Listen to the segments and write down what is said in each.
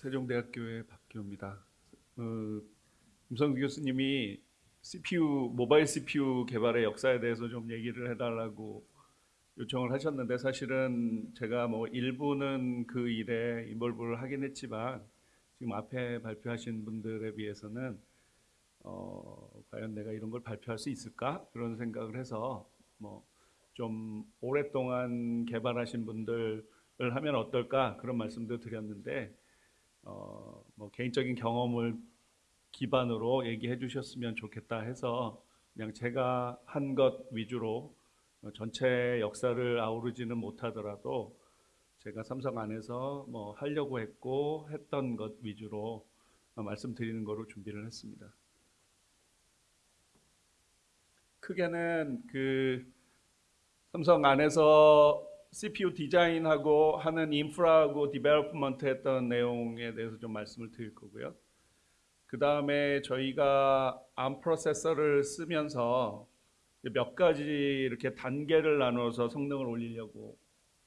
세종대학교의 박기호입니다. 어, 김성수 교수님이 CPU 모바일 CPU 개발의 역사에 대해서 좀 얘기를 해달라고 요청을 하셨는데 사실은 제가 뭐 일부는 그 일에 인볼브를 하긴 했지만 지금 앞에 발표하신 분들에 비해서는 어, 과연 내가 이런 걸 발표할 수 있을까 그런 생각을 해서 뭐 좀 오랫동안 개발하신 분들을 하면 어떨까 그런 말씀도 드렸는데 어, 뭐 개인적인 경험을 기반으로 얘기해 주셨으면 좋겠다 해서 그냥 제가 한 것 위주로 전체 역사를 아우르지는 못하더라도 제가 삼성 안에서 뭐 하려고 했고 했던 것 위주로 말씀드리는 거로 준비를 했습니다. 크게는 그 삼성 안에서 CPU 디자인하고 하는 인프라하고 development 했던 내용에 대해서 좀 말씀을 드릴 거고요. 그 다음에 저희가 ARM 프로세서를 쓰면서 몇 가지 이렇게 단계를 나눠서 성능을 올리려고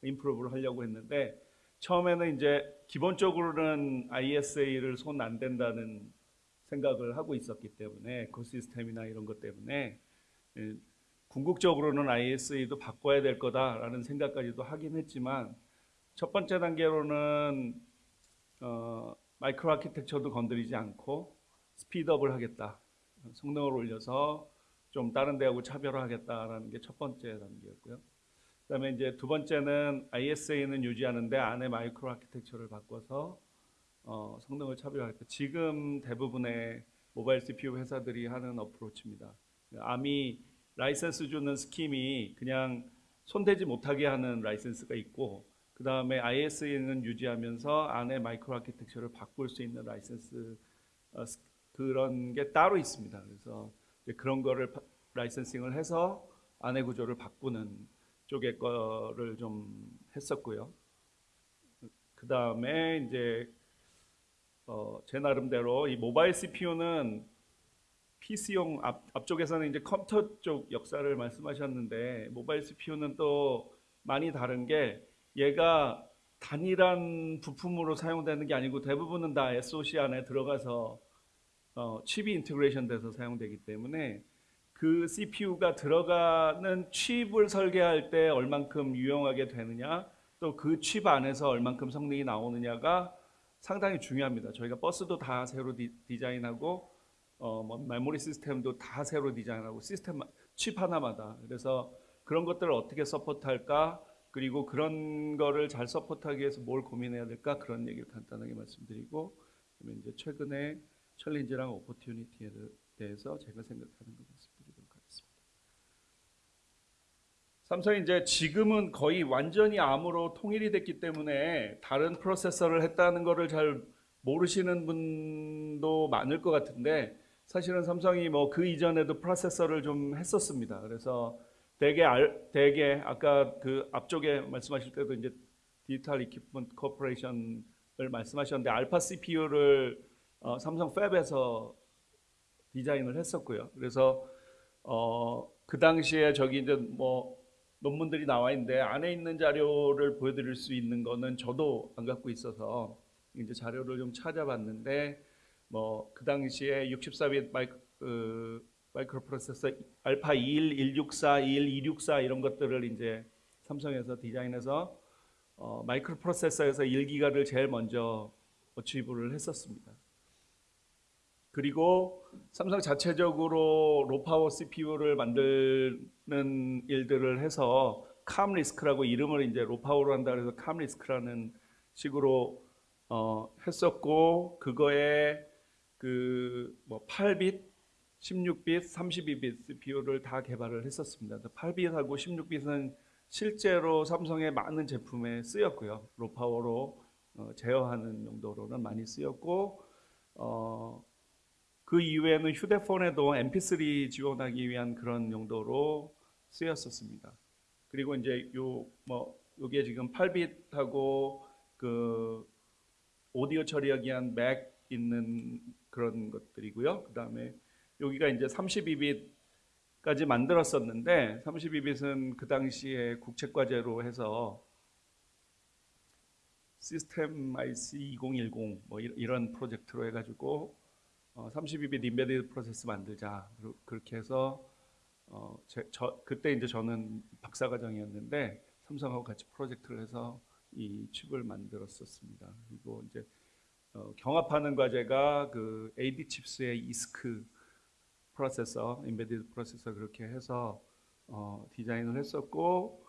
improve를 하려고 했는데 처음에는 이제 기본적으로는 ISA를 손 안 댄다는 생각을 하고 있었기 때문에 그 시스템이나 이런 것 때문에 예, 궁극적으로는 ISA도 바꿔야 될 거다라는 생각까지도 하긴 했지만 첫 번째 단계로는 어, micro architecture도 건드리지 않고 스피드업을 하겠다. 성능을 올려서 좀 다른 데하고 차별화하겠다라는 게 첫 번째 단계였고요. 그다음에 이제 두 번째는 ISA는 유지하는데 안에 micro architecture를 바꿔서 어, 성능을 차별화하겠다. 지금 대부분의 모바일 CPU 회사들이 하는 approach입니다. 암이 라이센스 주는 scheme이 그냥 손대지 못하게 하는 라이센스가 있고 그 다음에 ISA는 유지하면서 안에 micro architecture를 바꿀 수 있는 라이센스 어, 그런 게 따로 있습니다. 그래서 그런 거를 licensing을 해서 안에 구조를 바꾸는 쪽의 거를 좀 했었고요. 그 다음에 이제 어, 제 나름대로 이 모바일 CPU는 PC용 앞, 앞쪽에서는 이제 컴퓨터 쪽 역사를 말씀하셨는데 모바일 CPU는 또 많이 다른 게 얘가 단일한 부품으로 사용되는 게 아니고 대부분은 다 SoC 안에 들어가서 어, 칩이 integration 돼서 사용되기 때문에 그 CPU가 들어가는 칩을 설계할 때 얼만큼 유용하게 되느냐 또 그 칩 안에서 얼만큼 성능이 나오느냐가 상당히 중요합니다. 저희가 버스도 다 새로 디, 디자인하고 어, 뭐 메모리 시스템도 다 새로 디자인하고 시스템 칩 하나마다. 그래서 그런 것들을 어떻게 support할까? 그리고 그런 거를 잘 support하기 위해서 뭘 고민해야 될까? 그런 얘기를 간단하게 말씀드리고 그러면 이제 최근에 challenge랑 opportunity에 대해서 제가 생각하는 것 말씀드리도록 하겠습니다. 삼성이 이제 지금은 거의 완전히 ARM으로 통일이 됐기 때문에 다른 프로세서를 했다는 것을 잘 모르시는 분도 많을 것 같은데 사실은 삼성이 뭐 그 이전에도 프로세서를 좀 했었습니다. 그래서 대개 알, 대개 아까 그 앞쪽에 말씀하실 때도 이제 Digital Equipment Corporation을 말씀하셨는데 알파 CPU를 어, 삼성 fab에서 디자인을 했었고요. 그래서 어, 그 당시에 저기 이제 뭐 논문들이 나와 있는데 안에 있는 자료를 보여드릴 수 있는 거는 저도 안 갖고 있어서 이제 자료를 좀 찾아봤는데 뭐 그 당시에 64비트 마이크, 그, 마이크로 프로세서 알파 21, 164, 21, 264 이런 것들을 이제 삼성에서 디자인해서 어, 마이크로 프로세서에서 1기가를 제일 먼저 어치브를 했었습니다. 그리고 삼성 자체적으로 로파워 CPU를 만드는 일들을 해서 캄 리스크라고 이름을 이제 로파워로 한다 그래서 캄 리스크라는 식으로 어, 했었고 그거에 그 뭐 8빗, 16빗, 32빗 CPU를 다 개발을 했었습니다. 8빗하고 16빗은 실제로 삼성의 많은 제품에 쓰였고요. 로파워로 어, 제어하는 용도로는 많이 쓰였고 어, 그 이후에는 휴대폰에도 MP3 지원하기 위한 그런 용도로 쓰였었습니다. 그리고 이제 요 뭐 요게 지금 8빗하고 그 오디오 처리하기 위한 맥 있는 그런 것들이고요. 그 다음에 여기가 이제 32빗까지 만들었었는데 32빗은 그 당시에 국책과제로 해서 시스템 IC 2010 뭐 이- 이런 프로젝트로 해가지고 어, 32비트 embedded 프로세스 만들자 그렇게 해서 어, 제, 저, 그때 이제 저는 박사과정이었는데 삼성하고 같이 프로젝트를 해서 이 칩을 만들었었습니다. 그리고 이제 어, 경합하는 과제가 그 AD 칩스의 EISC 프로세서, embedded 프로세서 그렇게 해서 어, 디자인을 했었고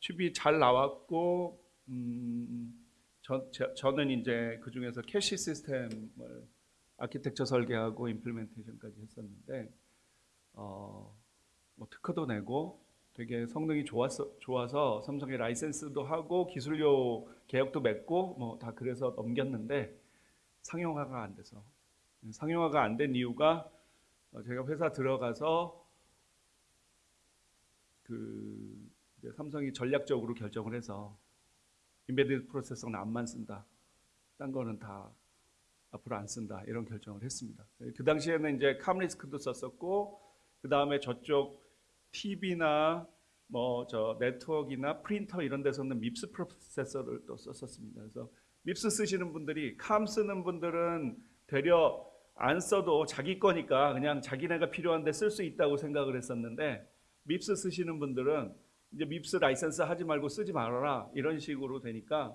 칩이 잘 나왔고 음, 저, 저, 저는 이제 그 중에서 캐시 시스템을 아키텍처 설계하고 implementation까지 했었는데 어, 뭐 특허도 내고 되게 성능이 좋았어, 좋아서 삼성에 라이센스도 하고 기술료 계약도 맺고 뭐 다 그래서 넘겼는데 상용화가 안 돼서 상용화가 안 된 이유가 어, 제가 회사 들어가서 그 삼성이 전략적으로 결정을 해서 embedded 프로세서는 ARM만 쓴다. 딴 거는 다 앞으로 안 쓴다. 이런 결정을 했습니다. 그 당시에는 이제 CalmRISC도 썼었고 그 다음에 저쪽 TV나 뭐 저 네트워크나 프린터 이런 데서는 MIPS 프로세서를 또 썼었습니다. 그래서 MIPS 쓰시는 분들이 Calm 쓰는 분들은 되려 안 써도 자기 거니까 그냥 자기네가 필요한데 쓸 수 있다고 생각을 했었는데 MIPS 쓰시는 분들은 이제 MIPS 라이센스 하지 말고 쓰지 말아라 이런 식으로 되니까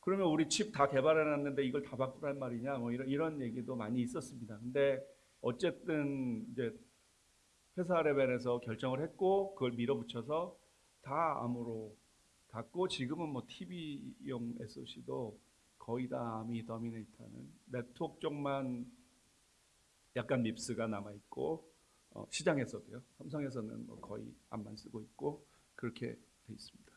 그러면 우리 칩 다 개발해 놨는데 이걸 다 바꾸란 말이냐 뭐 이런 이런 얘기도 많이 있었습니다. 근데 어쨌든 이제 회사 레벨에서 결정을 했고 그걸 밀어붙여서 다 ARM으로 갔고 지금은 뭐 TV용 SoC도 거의 다 ARM이 dominate하는 네트워크 쪽만 약간 밉스가 남아 있고 어, 시장에서도요. 삼성에서는 뭐 거의 암만 쓰고 있고 그렇게 돼 있습니다.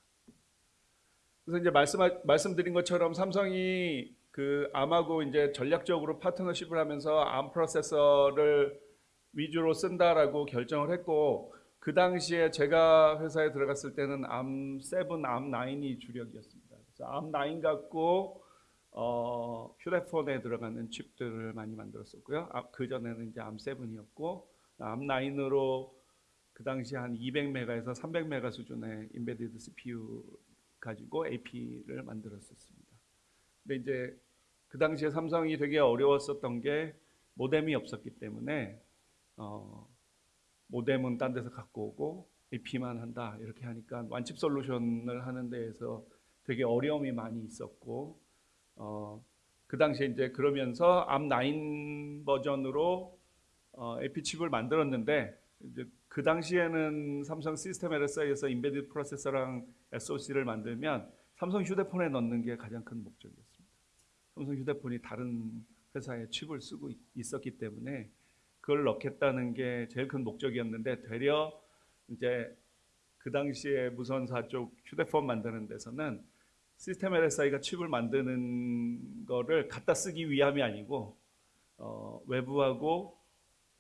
그래서 이제 말씀 말씀드린 것처럼 삼성이 그 암하고 이제 전략적으로 파트너십을 하면서 암 프로세서를 위주로 쓴다라고 결정을 했고 그 당시에 제가 회사에 들어갔을 때는 암7, 암9이 주력이었습니다. 그래서 암9 갖고 어, 휴대폰에 들어가는 칩들을 많이 만들었었고요. 아, 그 전에는 이제 암7이었고 암9으로 그 당시 한 200메가에서 300메가 수준의 인베디드 CPU 가지고 AP를 만들었었습니다. 근데 이제 그 당시에 삼성이 되게 어려웠었던 게 모뎀이 없었기 때문에 어, 모뎀은 딴 데서 갖고 오고 AP만 한다 이렇게 하니까 완칩 솔루션을 하는 데에서 되게 어려움이 많이 있었고 어, 그 당시에 이제 그러면서 암9 버전으로 어, AP 칩을 만들었는데 이제 그 당시에는 삼성 시스템 LSI에서 인베디드 프로세서랑 SoC를 만들면 삼성 휴대폰에 넣는 게 가장 큰 목적이었습니다. 삼성 휴대폰이 다른 회사의 칩을 쓰고 있- 있었기 때문에 그걸 넣겠다는 게 제일 큰 목적이었는데 되려 이제 그 당시에 무선사 쪽 휴대폰 만드는 데서는 시스템 LSI가 칩을 만드는 거를 갖다 쓰기 위함이 아니고 어, 외부하고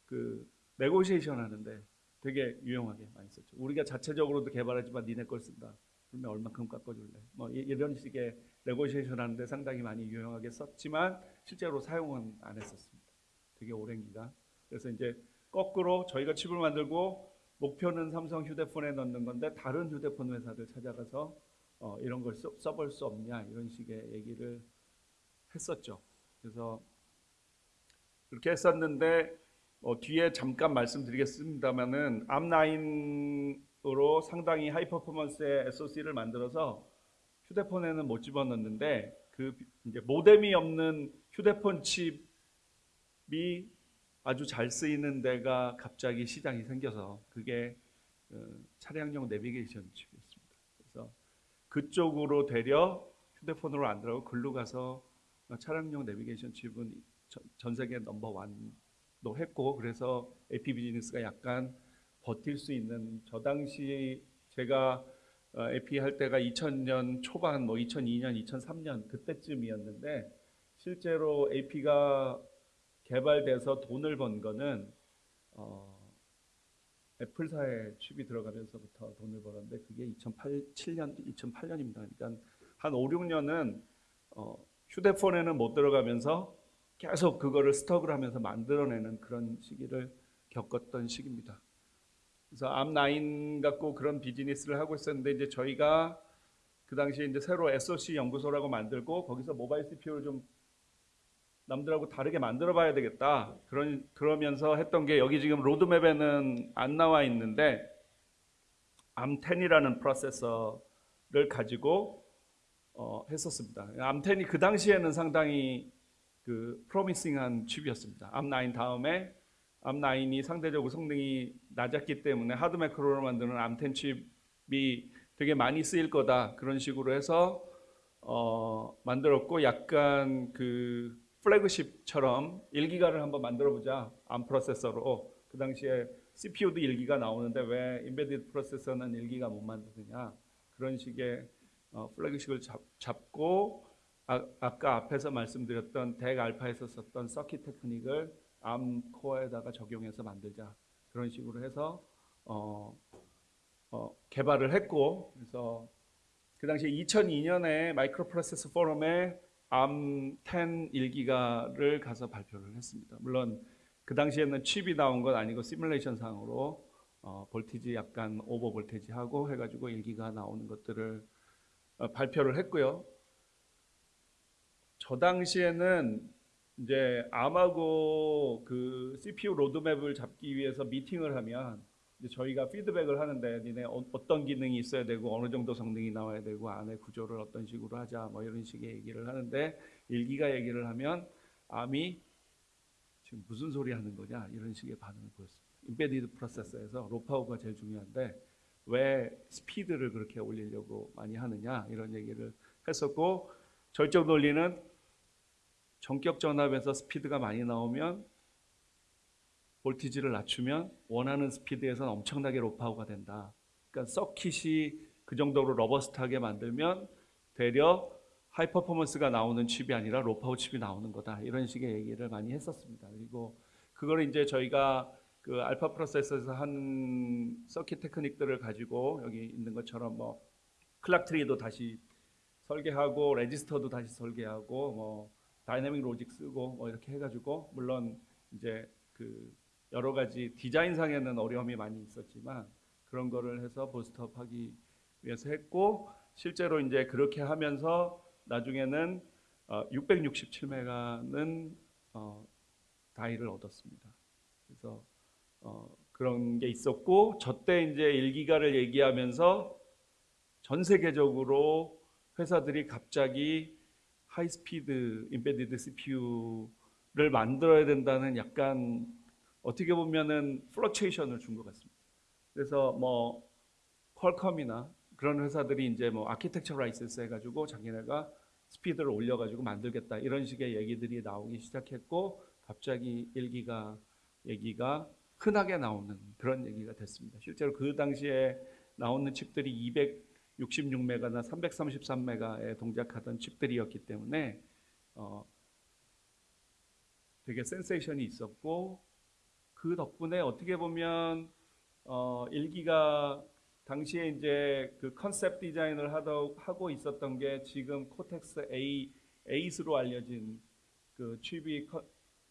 그 negotiation 하는데 되게 유용하게 많이 썼죠. 우리가 자체적으로도 개발하지만 니네 걸 쓴다. 그러면 얼마큼 깎아줄래? 뭐 이- 이런 식의 negotiation 하는데 상당히 많이 유용하게 썼지만 실제로 사용은 안 했었습니다. 되게 오랜 기간. 그래서 이제 거꾸로 저희가 칩을 만들고 목표는 삼성 휴대폰에 넣는 건데 다른 휴대폰 회사들 찾아가서 어, 이런 걸 써, 써볼 수 없냐 이런 식의 얘기를 했었죠. 그래서 그렇게 했었는데 어, 뒤에 잠깐 말씀드리겠습니다만은 암9으로 상당히 하이 퍼포먼스의 SoC를 만들어서 휴대폰에는 못 집어넣는데 그 이제 모뎀이 없는 휴대폰 칩이 아주 잘 쓰이는 데가 갑자기 시장이 생겨서 그게 어, 차량용 내비게이션. 그래서 그쪽으로 되려 휴대폰으로 안 들어가고 글로 가서 어, 차량용 내비게이션 칩은 전, 전 세계 넘버 원도 했고 그래서 AP 비즈니스가 약간 버틸 수 있는 저 당시 제가 어, AP 할 때가 2000년 초반 뭐 2002년 2003년 그때쯤이었는데 실제로 AP가 개발돼서 돈을 번 거는 어, 애플사의 칩이 들어가면서부터 돈을 벌었는데 그게 2007년 2008년입니다. 그러니까 한 5, 6년은 어, 휴대폰에는 못 들어가면서 계속 그거를 스톡을 하면서 만들어내는 그런 시기를 겪었던 시기입니다. 그래서 암9 갖고 그런 비즈니스를 하고 있었는데 이제 저희가 그 당시에 이제 새로 SOC 연구소라고 만들고 거기서 모바일 CPU를 좀 남들하고 다르게 만들어 봐야 되겠다. 그런 그러면서 했던 게 여기 지금 로드맵에는 안 나와 있는데 암10이라는 프로세서를 가지고 어, 했었습니다. 암10이 그 당시에는 상당히 그 프로미싱한 칩이었습니다. 암9 다음에 ARM9이 상대적으로 성능이 낮았기 때문에 hard macro로 만드는 ARM10 칩이 되게 많이 쓰일 거다 그런 식으로 해서 어, 만들었고 약간 그 flagship처럼 1기가를 한번 만들어 보자. ARM 프로세서로. 그 당시에 CPU도 1기가 나오는데 왜 embedded 프로세서는 1기가 못 만드느냐. 그런 식의 어, flagship을 잡, 잡고 아, 아까 앞에서 말씀드렸던 DEC Alpha에서 썼던 circuit technique을 ARM core에다가 적용해서 만들자. 그런 식으로 해서 어, 어, 개발을 했고. 그래서 그 당시 2002년에 마이크로 프로세서 포럼에 ARM10 1기가를 가서 발표를 했습니다. 물론 그 당시에는 칩이 나온 건 아니고 시뮬레이션 상으로 어, voltage 약간 over voltage 하고 해가지고 1기가 나오는 것들을 어, 발표를 했고요. 저 당시에는 이제 암하고 그 CPU 로드맵을 잡기 위해서 미팅을 하면 저희가 피드백을 하는데 니네 어, 어떤 기능이 있어야 되고 어느 정도 성능이 나와야 되고 안에 구조를 어떤 식으로 하자 뭐 이런 식의 얘기를 하는데 일기가 얘기를 하면 암이 지금 무슨 소리 하는 거냐 이런 식의 반응을 보였습니다. 임베디드 프로세서에서 로파우가 제일 중요한데 왜 스피드를 그렇게 올리려고 많이 하느냐 이런 얘기를 했었고 저쪽 논리는 정격 전압에서 스피드가 많이 나오면 voltage를 낮추면 원하는 스피드에서는 엄청나게 low power가 된다. 그러니까 서킷이 그 정도로 robust하게 만들면 되려 high performance가 나오는 칩이 아니라 low power 칩이 나오는 거다. 이런 식의 얘기를 많이 했었습니다. 그리고 그걸 이제 저희가 그 알파 프로세서에서 한 circuit technique들을 가지고 여기 있는 것처럼 뭐 clock tree도 다시 설계하고 레지스터도 다시 설계하고 뭐 dynamic logic 쓰고 뭐 이렇게 해가지고 물론 이제 그 여러 가지 디자인상에는 어려움이 많이 있었지만 그런 거를 해서 boost up하기 위해서 했고 실제로 이제 그렇게 하면서 나중에는 어, 667메가는 어, die를 얻었습니다. 그래서 어, 그런 게 있었고 저 때 이제 1기가를 얘기하면서 전 세계적으로 회사들이 갑자기 high speed embedded CPU를 만들어야 된다는 약간 어떻게 보면은 fluctuation을 준 것 같습니다. 그래서 뭐 Qualcomm이나 그런 회사들이 이제 뭐 아키텍처 라이센스 해가지고 자기네가 스피드를 올려가지고 만들겠다 이런 식의 얘기들이 나오기 시작했고 갑자기 일기가 얘기가 흔하게 나오는 그런 얘기가 됐습니다. 실제로 그 당시에 나오는 칩들이 266메가나 333메가에 동작하던 칩들이었기 때문에 어, 되게 센세이션이 있었고 그 덕분에 어떻게 보면 어, 일기가 당시에 이제 그 concept design을 하더, 하고 있었던 게 지금 Cortex A, A8로 알려진 그 칩이 컨,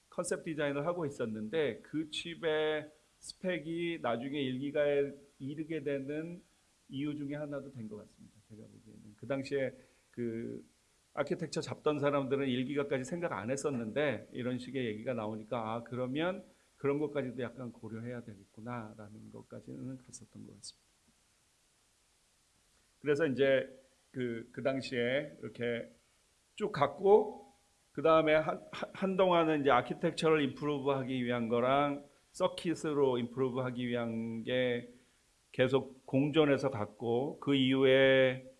concept design을 하고 있었는데 그 칩의 스펙이 나중에 일기가에 이르게 되는 이유 중에 하나도 된 것 같습니다. 제가 보기에는 그 당시에 그 아키텍처 잡던 사람들은 일기가까지 생각 안 했었는데 이런 식의 얘기가 나오니까 아 그러면 그런 것까지도 약간 고려해야 되겠구나라는 것까지는 갔었던 것 같습니다. 그래서 이제 그, 그 당시에 이렇게 쭉 갔고 그 다음에 한, 한동안은 이제 architecture를 improve 하기 위한 거랑 circuit으로 improve 하기 위한 게 계속 공존해서 갔고 그 이후에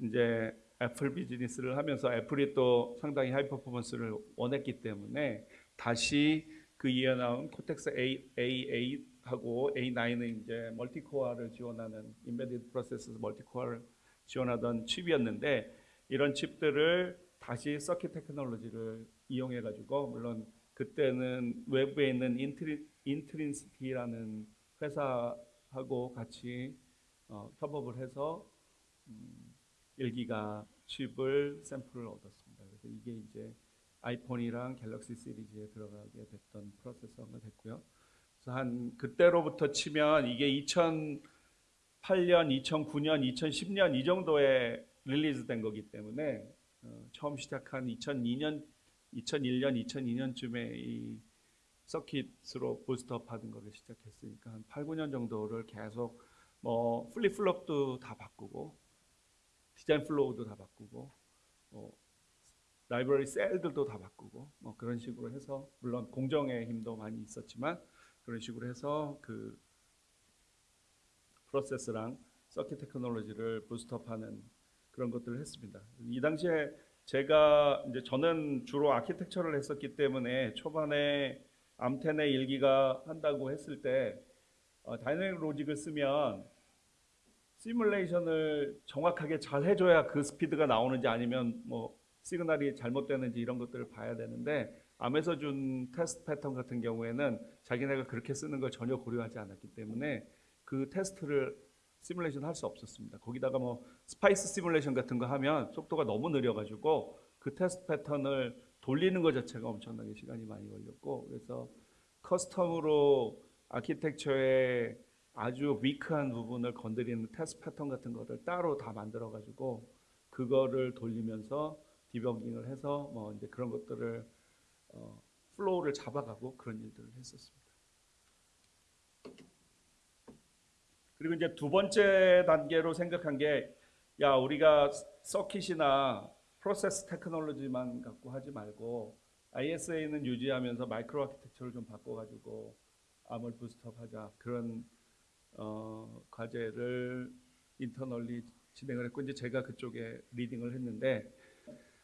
이제 애플 비즈니스를 하면서 Apple이 또 상당히 high performance를 원했기 때문에 다시 그 이에 나온 Cortex A, A8하고 A9은 이제 multi-core를 지원하는 embedded 프로세서 multi-core를 지원하던 칩이었는데 이런 칩들을 다시 서킷 테크놀로지를 이용해 가지고 물론 그때는 외부에 있는 Intri, Intrinsity라는 회사하고 같이 어, 협업을 해서 음, 1기가 칩을 샘플을 얻었습니다. 그래서 이게 이제 iPhone이랑 Galaxy 시리즈에 들어가게 됐던 프로세서가 됐고요. 그래서 한 그때로부터 치면 이게 2008년, 2009년, 2010년 이 정도의 release된 거기 때문에 어, 처음 시작한 2002년, 2001년, 2002년쯤에 이 circuit으로 boost up 하는 거를 시작했으니까 한 8, 9년 정도를 계속 뭐 flip-flop도 다 바꾸고 design flow도 다 바꾸고 뭐 library cell들도 다 바꾸고 뭐 그런 식으로 해서 물론 공정의 힘도 많이 있었지만 그런 식으로 해서 그 프로세스랑 circuit technology를 boost up하는 그런 것들을 했습니다. 이 당시에 제가 이제 저는 주로 아키텍처를 했었기 때문에 초반에 ARM10의 1기가 한다고 했을 때 어, dynamic logic을 쓰면 시뮬레이션을 정확하게 잘 해줘야 그 스피드가 나오는지 아니면 뭐 시그널이 잘못되는지 이런 것들을 봐야 되는데 ARM에서 준 테스트 패턴 같은 경우에는 자기네가 그렇게 쓰는 걸 전혀 고려하지 않았기 때문에 그 테스트를 시뮬레이션 할 수 없었습니다. 거기다가 뭐 SPICE 시뮬레이션 같은 거 하면 속도가 너무 느려가지고 그 테스트 패턴을 돌리는 것 자체가 엄청나게 시간이 많이 걸렸고 그래서 custom으로 architecture의 아주 weak한 부분을 건드리는 테스트 패턴 같은 거를 따로 다 만들어 가지고 그거를 돌리면서 디버깅을 해서 뭐 이제 그런 것들을 어, flow를 잡아가고 그런 일들을 했었습니다. 그리고 이제 두 번째 단계로 생각한 게 야 우리가 circuit이나 process technology만 갖고 하지 말고 ISA는 유지하면서 micro architecture를 좀 바꿔가지고 ARM을 boost up하자 그런 어, 과제를 internally 진행을 했고 이제 제가 그쪽에 leading을 했는데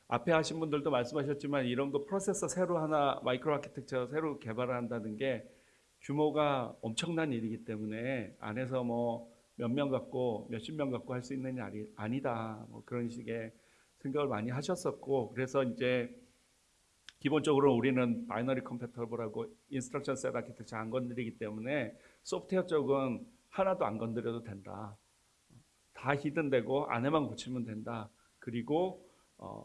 앞에 하신 분들도 말씀하셨지만 이런 거 프로세서 새로 하나 micro architecture 새로 개발을 한다는 게 규모가 엄청난 일이기 때문에 안에서 뭐 몇 명 갖고 몇십 명 갖고 할 수 있는 일이 아니다 뭐 그런 식의 생각을 많이 하셨었고 그래서 이제 기본적으로 우리는 binary compatible하고 instruction set architecture 안 건드리기 때문에 소프트웨어 쪽은 하나도 안 건드려도 된다. 다 히든되고 안에만 고치면 된다. 그리고 어,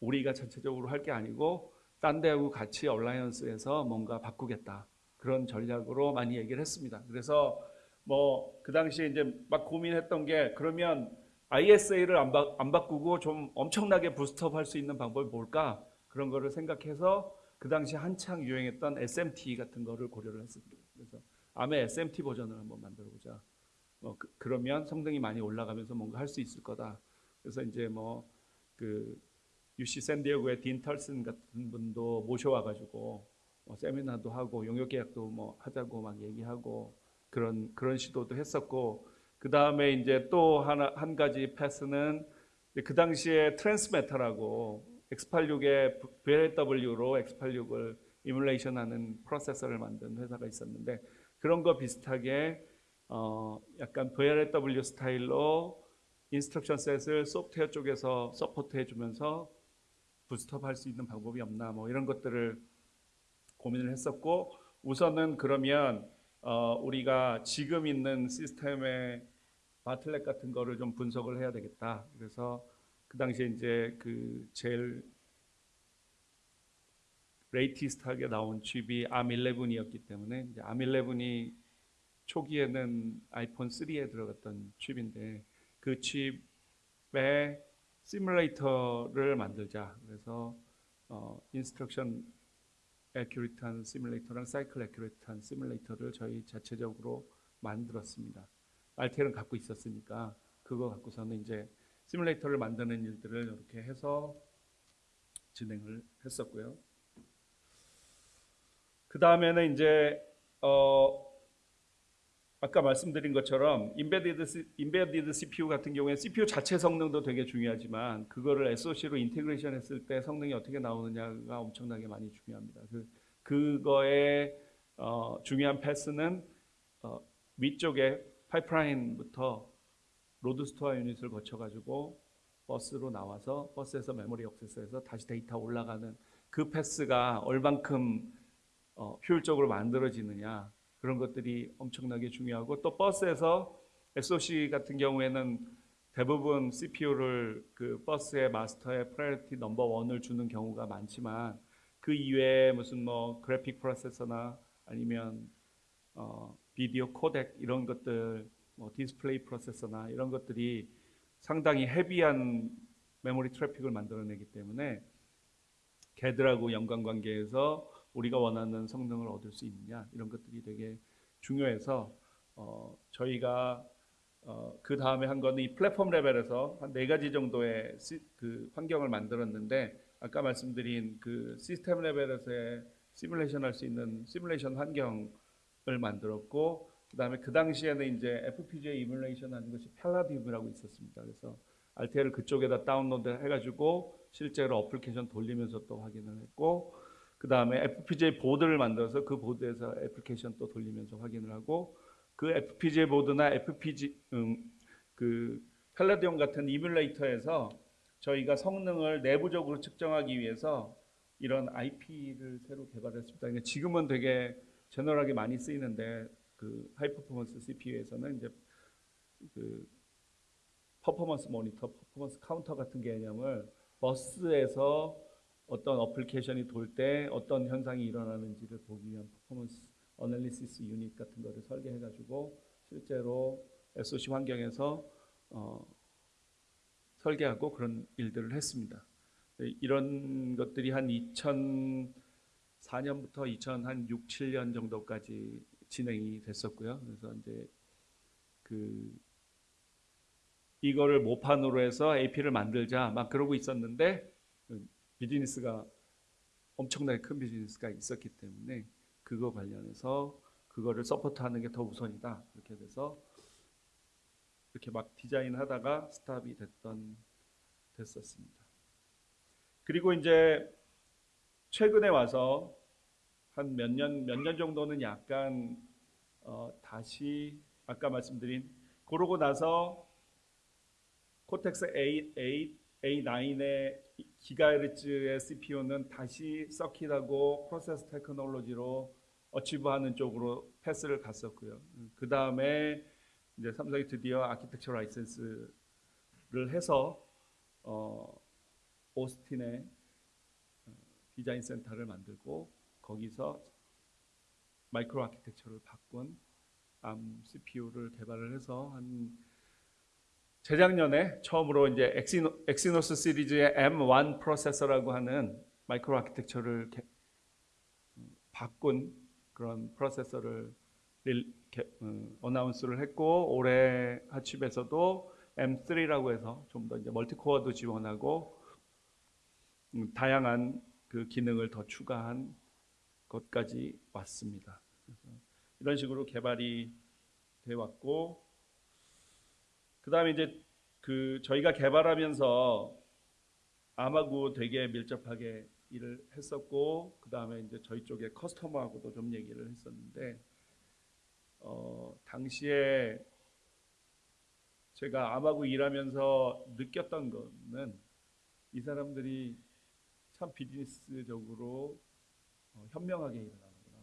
우리가 전체적으로 할 게 아니고 딴 데하고 같이 얼라이언스에서 뭔가 바꾸겠다. 그런 전략으로 많이 얘기를 했습니다. 그래서 뭐 그 당시에 이제 막 고민했던 게 그러면 ISA를 안, 바, 안 바꾸고 좀 엄청나게 부스트업 할 수 있는 방법이 뭘까? 그런 거를 생각해서 그 당시 한창 유행했던 SMT 같은 거를 고려를 했습니다. 그래서 암의 SMT 버전을 한번 만들어 보자. 뭐 그, 러면 성능이 많이 올라가면서 뭔가 할 수 있을 거다. 그래서 이제 뭐 그 UC 샌디에고의 딘 털슨 같은 분도 모셔와 가지고 뭐 세미나도 하고 용역 계약도 뭐 하자고 막 얘기하고 그런 그런 시도도 했었고 그 다음에 이제 또 하나 한 가지 패스는 그 당시에 트랜스메타라고 X86의 VLW로 X86을 emulation하는 프로세서를 만든 회사가 있었는데 그런 거 비슷하게 어 약간 VLW 스타일로 인스트럭션 셋을 소프트웨어 쪽에서 support 해 주면서 boost up 할 수 있는 방법이 없나 뭐 이런 것들을 고민을 했었고 우선은 그러면 어 우리가 지금 있는 시스템의 bottleneck 같은 거를 좀 분석을 해야 되겠다. 그래서 그 당시에 이제 그 제일 latest하게 나온 칩이 ARM11이었기 때문에 이제 ARM11이 초기에는 아이폰 3에 들어갔던 칩인데 그 칩에 시뮬레이터를 만들자. 그래서 어, instruction accurate한 시뮬레이터랑 cycle accurate한 시뮬레이터를 저희 자체적으로 만들었습니다. RTL은 갖고 있었으니까 그거 갖고서는 이제 시뮬레이터를 만드는 일들을 이렇게 해서 진행을 했었고요. 그 다음에는 이제 어 아까 말씀드린 것처럼 embedded embedded CPU 같은 경우에 CPU 자체 성능도 되게 중요하지만 그거를 SoC로 integration 했을 때 성능이 어떻게 나오느냐가 엄청나게 많이 중요합니다. 그 그거의 어, 중요한 path는 어, 위쪽에 파이프라인부터 load store unit을 거쳐 가지고 버스로 나와서 버스에서 메모리 액세스해서 다시 데이터 올라가는 그 path가 얼만큼 어, 효율적으로 만들어지느냐 그런 것들이 엄청나게 중요하고 또 버스에서 SOC 같은 경우에는 대부분 CPU를 그 버스의 마스터의 priority number one을 주는 경우가 많지만 그 이외에 무슨 뭐 그래픽 프로세서나 아니면 어, 비디오 코덱 이런 것들 뭐 디스플레이 프로세서나 이런 것들이 상당히 heavy한 메모리 트래픽을 만들어내기 때문에 걔들하고 연관관계에서 우리가 원하는 성능을 얻을 수 있느냐 이런 것들이 되게 중요해서 어, 저희가 어, 그 다음에 한 거는 이 플랫폼 레벨에서 한 네 가지 정도의 시, 그 환경을 만들었는데 아까 말씀드린 그 시스템 레벨에서의 시뮬레이션 할 수 있는 시뮬레이션 환경을 만들었고 그 다음에 그 당시에는 이제 FPGA emulation 하는 것이 Palladium이라고 있었습니다. 그래서 RTL을 그쪽에다 다운로드 해가지고 실제로 어플리케이션 돌리면서 또 확인을 했고 그 다음에 FPGA 보드를 만들어서 그 보드에서 애플리케이션 또 돌리면서 확인을 하고 그 FPGA 보드나 FPG 음, 그 펠라디움 같은 emulator에서 저희가 성능을 내부적으로 측정하기 위해서 이런 IP를 새로 개발했습니다. 그러니까 지금은 되게 general하게 많이 쓰이는데 그 high performance CPU에서는 이제 그 performance monitor, performance counter 같은 개념을 버스에서 어떤 어플리케이션이 돌 때 어떤 현상이 일어나는지를 보기 위한 performance analysis unit 같은 거를 설계해 가지고 실제로 SOC 환경에서 어, 설계하고 그런 일들을 했습니다. 네, 이런 것들이 한 2004년부터 2006, 7년 정도까지 진행이 됐었고요. 그래서 이제 그 이거를 모판으로 해서 AP를 만들자 막 그러고 있었는데 그 비즈니스가 엄청나게 큰 비즈니스가 있었기 때문에 그거 관련해서 그거를 서포트하는 게 더 우선이다 이렇게 돼서 이렇게 막 디자인하다가 stop이 됐던 됐었습니다. 그리고 이제 최근에 와서 한 몇 년 몇 년 정도는 약간 어, 다시 아까 말씀드린 그러고 나서 Cortex A, A, A9의 기가헤르츠의 CPU는 다시 circuit하고 process technology로 achieve하는 쪽으로 path를 갔었고요. 그 다음에 이제 삼성이 드디어 아키텍처 라이센스를 해서 어, 오스틴에 어, 디자인 센터를 만들고 거기서 마이크로 아키텍처를 바꾼 ARM CPU를 개발을 해서 한 재작년에 처음으로 이제 Exyno, Exynos 시리즈의 M1 프로세서라고 하는 마이크로 아키텍처를 개, 바꾼 그런 프로세서를 릴, 개, 어, 어나운스를 했고 올해 하칩에서도 M3라고 해서 좀 더 이제 멀티코어도 지원하고 음, 다양한 그 기능을 더 추가한 것까지 왔습니다. 이런 식으로 개발이 돼 왔고 그 다음에 이제 그 저희가 개발하면서 아마구 되게 밀접하게 일을 했었고 그 다음에 이제 저희 쪽에 커스터머하고도 좀 얘기를 했었는데 어, 당시에 제가 아마구 일하면서 느꼈던 거는 이 사람들이 참 비즈니스적으로 어, 현명하게 일을 하는구나.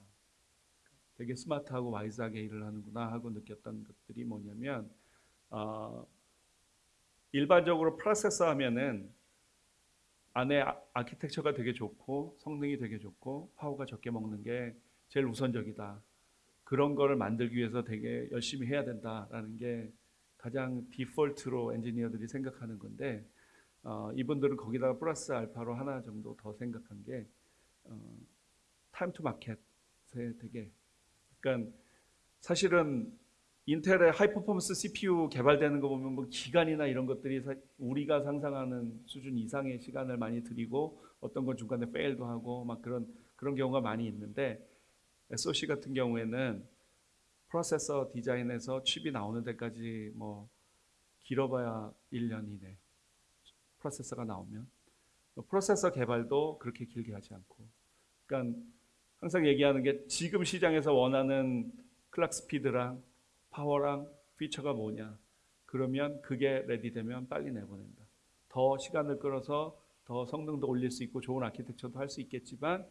되게 스마트하고 와이즈하게 일을 하는구나 하고 느꼈던 것들이 뭐냐면 어, 일반적으로 프로세서 하면은 안에 아, 아키텍처가 되게 좋고 성능이 되게 좋고 파워가 적게 먹는 게 제일 우선적이다. 그런 거를 만들기 위해서 되게 열심히 해야 된다라는 게 가장 디폴트로 엔지니어들이 생각하는 건데 어, 이분들은 거기다가 플러스 알파로 하나 정도 더 생각한 게 어, time to market에 되게 그러니까 사실은 인텔의 high performance CPU 개발되는 거 보면 뭐 기간이나 이런 것들이 우리가 상상하는 수준 이상의 시간을 많이 들이고 어떤 건 중간에 fail도 하고 막 그런 그런 경우가 많이 있는데 SoC 같은 경우에는 프로세서 디자인에서 칩이 나오는 데까지 뭐 길어봐야 1년 이내 프로세서가 나오면 프로세서 개발도 그렇게 길게 하지 않고. 그러니까 항상 얘기하는 게 지금 시장에서 원하는 clock speed랑 파워랑 피처가 뭐냐. 그러면 그게 ready되면 빨리 내보낸다. 더 시간을 끌어서 더 성능도 올릴 수 있고 좋은 아키텍처도 할 수 있겠지만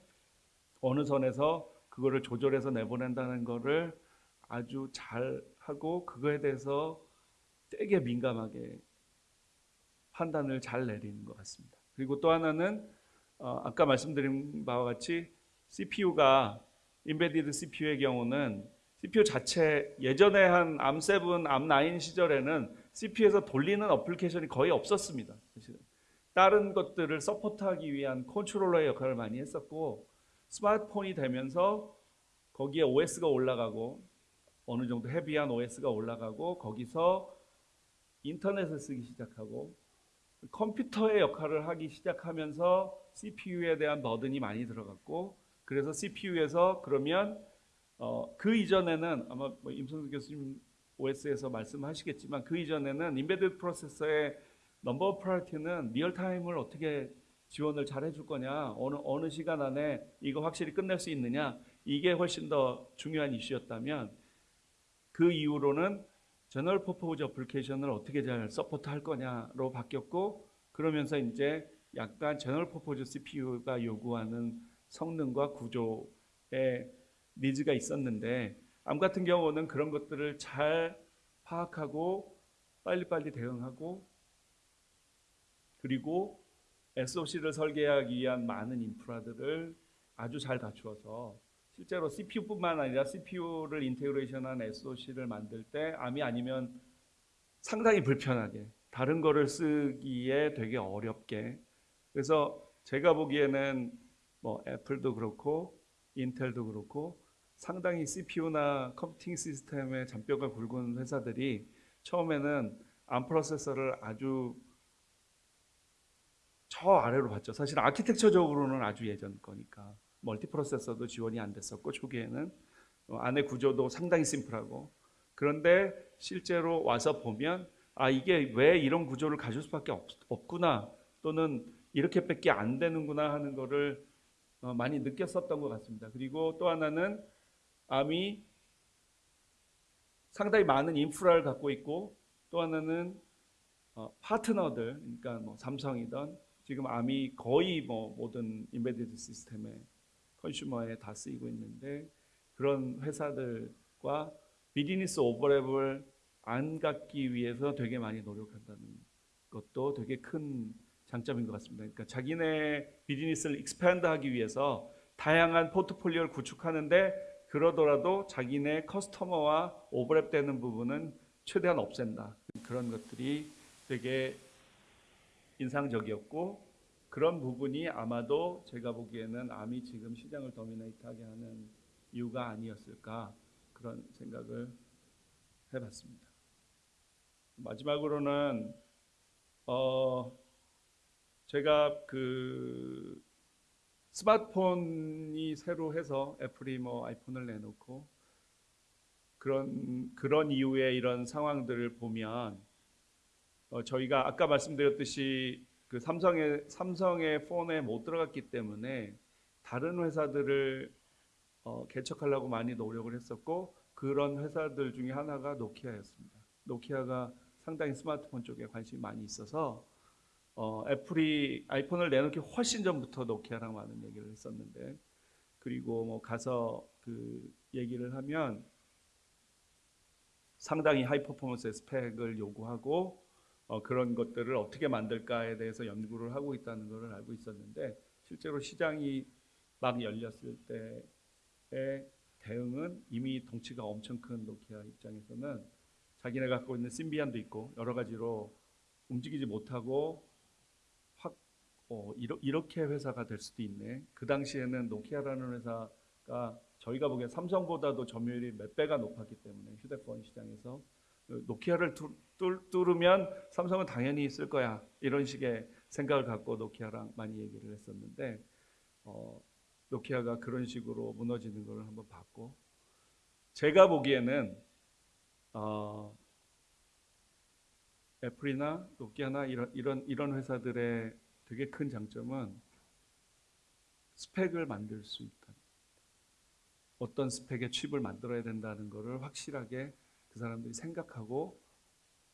어느 선에서 그거를 조절해서 내보낸다는 거를 아주 잘 하고 그거에 대해서 되게 민감하게 판단을 잘 내리는 것 같습니다. 그리고 또 하나는 어, 아까 말씀드린 바와 같이 CPU가 embedded CPU의 경우는 CPU 자체 예전에 한 암7, 암9 시절에는 CPU에서 돌리는 application이 거의 없었습니다. 사실은. 다른 것들을 support하기 위한 컨트롤러의 역할을 많이 했었고 스마트폰이 되면서 거기에 OS가 올라가고 어느 정도 heavy한 OS가 올라가고 거기서 인터넷을 쓰기 시작하고 컴퓨터의 역할을 하기 시작하면서 CPU에 대한 burden이 많이 들어갔고 그래서 CPU에서 그러면 어, 그 이전에는 아마 뭐 임성수 교수님 OS에서 말씀하시겠지만 그 이전에는 embedded 프로세서의 number priority는 real-time을 어떻게 지원을 잘 해줄 거냐 어느 어느 시간 안에 이거 확실히 끝낼 수 있느냐 이게 훨씬 더 중요한 이슈였다면 그 이후로는 general purpose application을 어떻게 잘 support 할 거냐로 바뀌었고 그러면서 이제 약간 general purpose CPU가 요구하는 성능과 구조의 needs가 있었는데 ARM 같은 경우는 그런 것들을 잘 파악하고 빨리빨리 대응하고 그리고 SOC를 설계하기 위한 많은 인프라들을 아주 잘 갖추어서 실제로 CPU뿐만 아니라 CPU를 integration한 SOC를 만들 때 ARM이 아니면 상당히 불편하게 다른 거를 쓰기에 되게 어렵게. 그래서 제가 보기에는 뭐 애플도 그렇고 인텔도 그렇고 상당히 CPU나 computing 시스템의 잔뼈가 굵은 회사들이 처음에는 ARM 프로세서를 아주 저 아래로 봤죠. 사실 아키텍처적으로는 아주 예전 거니까 멀티 프로세서도 지원이 안 됐었고 초기에는 어, 안에 구조도 상당히 심플하고 그런데 실제로 와서 보면 아 이게 왜 이런 구조를 가질 수밖에 없, 없구나 또는 이렇게밖에 안 되는구나 하는 거를 어, 많이 느꼈었던 것 같습니다. 그리고 또 하나는 암이 상당히 많은 인프라를 갖고 있고 또 하나는 어, 파트너들 그러니까 뭐 삼성이던 지금 암이 거의 뭐 모든 embedded 시스템에 consumer에 다 쓰이고 있는데 그런 회사들과 비즈니스 overlap을 안 갖기 위해서 되게 많이 노력한다는 것도 되게 큰 장점인 것 같습니다. 그러니까 자기네 비즈니스를 expand 하기 위해서 다양한 포트폴리오를 구축하는데 그러더라도 자기네 customer와 overlap되는 부분은 최대한 없앤다. 그런 것들이 되게 인상적이었고 그런 부분이 아마도 제가 보기에는 암이 지금 시장을 도미네이트하게 하는 이유가 아니었을까 그런 생각을 해봤습니다. 마지막으로는 어 제가 그 스마트폰이 새로 해서 애플이 뭐 아이폰을 내놓고 그런 그런 이후에 이런 상황들을 보면 어, 저희가 아까 말씀드렸듯이 그 삼성의 삼성의 폰에 못 들어갔기 때문에 다른 회사들을 어, 개척하려고 많이 노력을 했었고 그런 회사들 중에 하나가 노키아였습니다. 노키아가 상당히 스마트폰 쪽에 관심이 많이 있어서 어, 애플이 아이폰을 내놓기 훨씬 전부터 노키아랑 많은 얘기를 했었는데 그리고 뭐 가서 그 얘기를 하면 상당히 high performance 스펙을 요구하고 어, 그런 것들을 어떻게 만들까에 대해서 연구를 하고 있다는 것을 알고 있었는데 실제로 시장이 막 열렸을 때의 대응은 이미 덩치가 엄청 큰 노키아 입장에서는 자기네 갖고 있는 심비안도 있고 여러 가지로 움직이지 못하고 어, 이러, 이렇게 회사가 될 수도 있네. 그 당시에는 노키아라는 회사가 저희가 보기엔 삼성보다도 점유율이 몇 배가 높았기 때문에 휴대폰 시장에서 노키아를 뚫, 뚫, 뚫으면 삼성은 당연히 있을 거야 이런 식의 생각을 갖고 노키아랑 많이 얘기를 했었는데 어, 노키아가 그런 식으로 무너지는 걸 한번 봤고 제가 보기에는 어, 애플이나 노키아나 이런 이런 이런 회사들의 되게 큰 장점은 스펙을 만들 수 있다. 어떤 스펙의 칩을 만들어야 된다는 것을 확실하게 그 사람들이 생각하고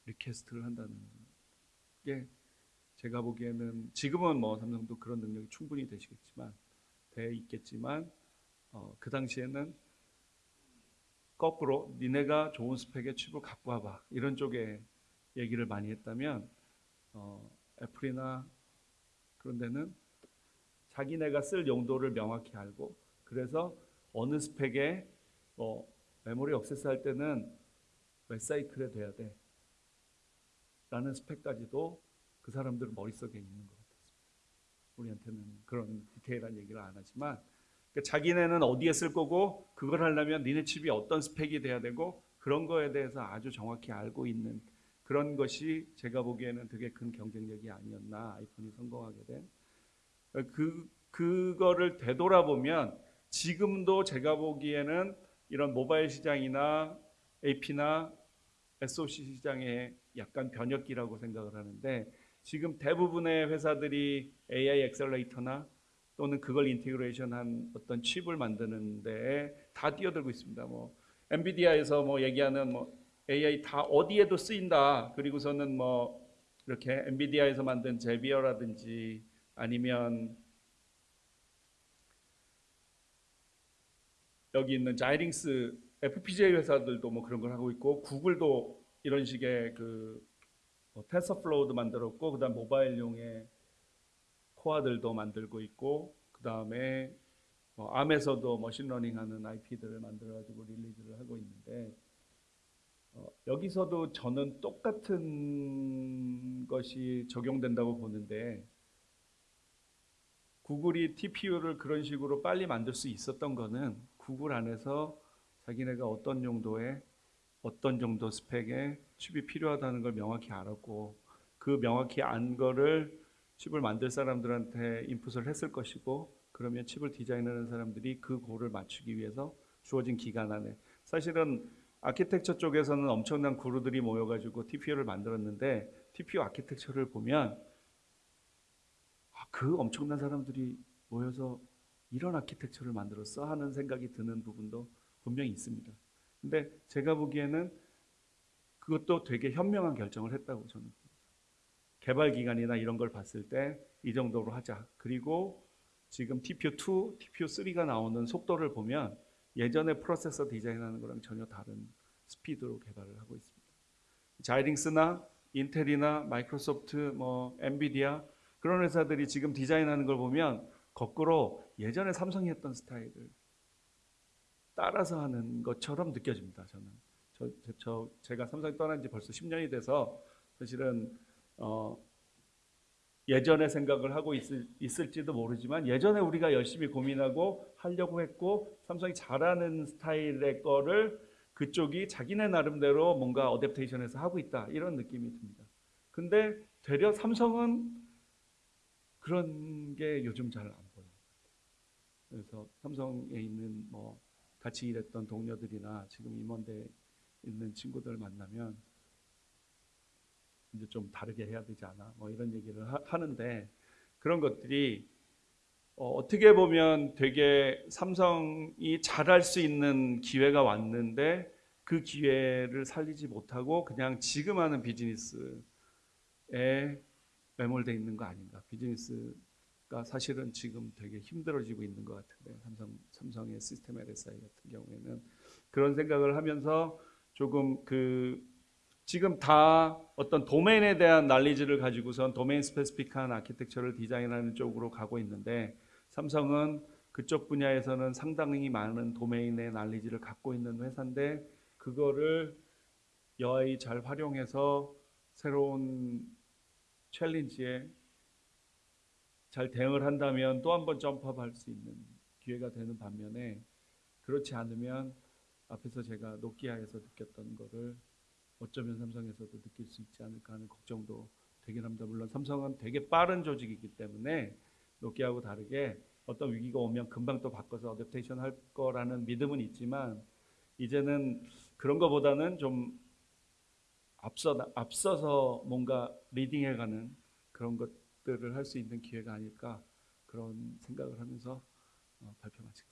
request를 한다는 게 제가 보기에는 지금은 뭐 삼성도 그런 능력이 충분히 되시겠지만 돼 있겠지만 어, 그 당시에는 거꾸로 니네가 좋은 스펙의 칩을 갖고 와봐 이런 쪽에 얘기를 많이 했다면 어, 애플이나 그런 데는 자기네가 쓸 용도를 명확히 알고 그래서 어느 스펙에 뭐 메모리 억세스 할 때는 몇 사이클에 돼야 돼. 라는 스펙까지도 그 사람들 머릿속에 있는 것 같았습니다. 우리한테는 그런 디테일한 얘기를 안 하지만 그러니까 자기네는 어디에 쓸 거고 그걸 하려면 니네 칩이 어떤 스펙이 돼야 되고 그런 거에 대해서 아주 정확히 알고 있는 그런 것이 제가 보기에는 되게 큰 경쟁력이 아니었나 아이폰이 성공하게 된 그, 그거를 되돌아보면 지금도 제가 보기에는 이런 모바일 시장이나 AP나 SOC 시장의 약간 변혁기라고 생각을 하는데 지금 대부분의 회사들이 AI 엑셀레이터나 또는 그걸 integration한 어떤 칩을 만드는데 다 뛰어들고 있습니다. 뭐 NVIDIA에서 뭐 얘기하는 뭐 AI 다 어디에도 쓰인다. 그리고서는 뭐 이렇게 NVIDIA에서 만든 Xavier라든지 아니면 여기 있는 Xilinx FPGA 회사들도 뭐 그런 걸 하고 있고 구글도 이런 식의 그뭐 TensorFlow도 만들었고 그다음 모바일용의 코어들도 만들고 있고 그다음에 뭐 암에서도 머신러닝하는 IP들을 만들어 가지고 릴리즈를 하고 있는데 어, 여기서도 저는 똑같은 것이 적용된다고 보는데 구글이 TPU를 그런 식으로 빨리 만들 수 있었던 거는 구글 안에서 자기네가 어떤 용도의 어떤 정도 스펙의 칩이 필요하다는 걸 명확히 알았고 그 명확히 안 거를 칩을 만들 사람들한테 인풋을 했을 것이고 그러면 칩을 디자인하는 사람들이 그 goal을 맞추기 위해서 주어진 기간 안에. 사실은 architecture 쪽에서는 엄청난 guru들이 모여가지고 TPU를 만들었는데 TPU 아키텍처를 보면 아, 그 엄청난 사람들이 모여서 이런 architecture를 만들었어 하는 생각이 드는 부분도 분명히 있습니다. 근데 제가 보기에는 그것도 되게 현명한 결정을 했다고 저는 봅니다. 개발 기간이나 이런 걸 봤을 때 이 정도로 하자. 그리고 지금 TPU2, TPU3가 나오는 속도를 보면 예전에 프로세서 디자인하는 거랑 전혀 다른 스피드로 개발을 하고 있습니다. 자이링스나 인텔이나 마이크로소프트, 뭐 엔비디아 그런 회사들이 지금 디자인하는 걸 보면 거꾸로 예전에 삼성이 했던 스타일을 따라서 하는 것처럼 느껴집니다. 저는 저, 저, 저 제가 삼성 떠난 지 벌써 10년이 돼서 사실은 어, 예전에 생각을 하고 있을, 있을지도 모르지만 예전에 우리가 열심히 고민하고 하려고 했고 삼성이 잘하는 스타일의 거를 그쪽이 자기네 나름대로 뭔가 어댑테이션해서 하고 있다 이런 느낌이 듭니다. 근데 되려 삼성은 그런 게 요즘 잘 안 보여요. 그래서 삼성에 있는 뭐 같이 일했던 동료들이나 지금 임원대 있는 친구들 만나면 이제 좀 다르게 해야 되지 않아? 뭐 이런 얘기를 하, 는데 그런 것들이 어, 떻게 보면 되게 삼성이 잘할 수 있는 기회가 왔는데 그 기회를 살리지 못하고 그냥 지금 하는 비즈니스에 매몰돼 있는 거 아닌가? 비즈니스가 사실은 지금 되게 힘들어지고 있는 것 같은데 삼성 삼성의 시스템 LSI 같은 경우에는 그런 생각을 하면서 조금 그 지금 다 어떤 domain에 대한 knowledge를 가지고선 domain specific한 architecture를 디자인하는 쪽으로 가고 있는데 삼성은 그쪽 분야에서는 상당히 많은 도메인의 난리지를 갖고 있는 회사인데 그거를 여하이 잘 활용해서 새로운 챌린지에 잘 대응을 한다면 또 한 번 점프할 수 있는 기회가 되는 반면에 그렇지 않으면 앞에서 제가 노키아에서 느꼈던 거를 어쩌면 삼성에서도 느낄 수 있지 않을까 하는 걱정도 되긴 합니다. 물론 삼성은 되게 빠른 조직이기 때문에 노키아하고 다르게 어떤 위기가 오면 금방 또 바꿔서 어댑테이션 할 거라는 믿음은 있지만 이제는 그런 거보다는 좀 앞서 앞서서 뭔가 리딩해가는 그런 것들을 할 수 있는 기회가 아닐까 그런 생각을 하면서 어, 발표 마치겠습니다.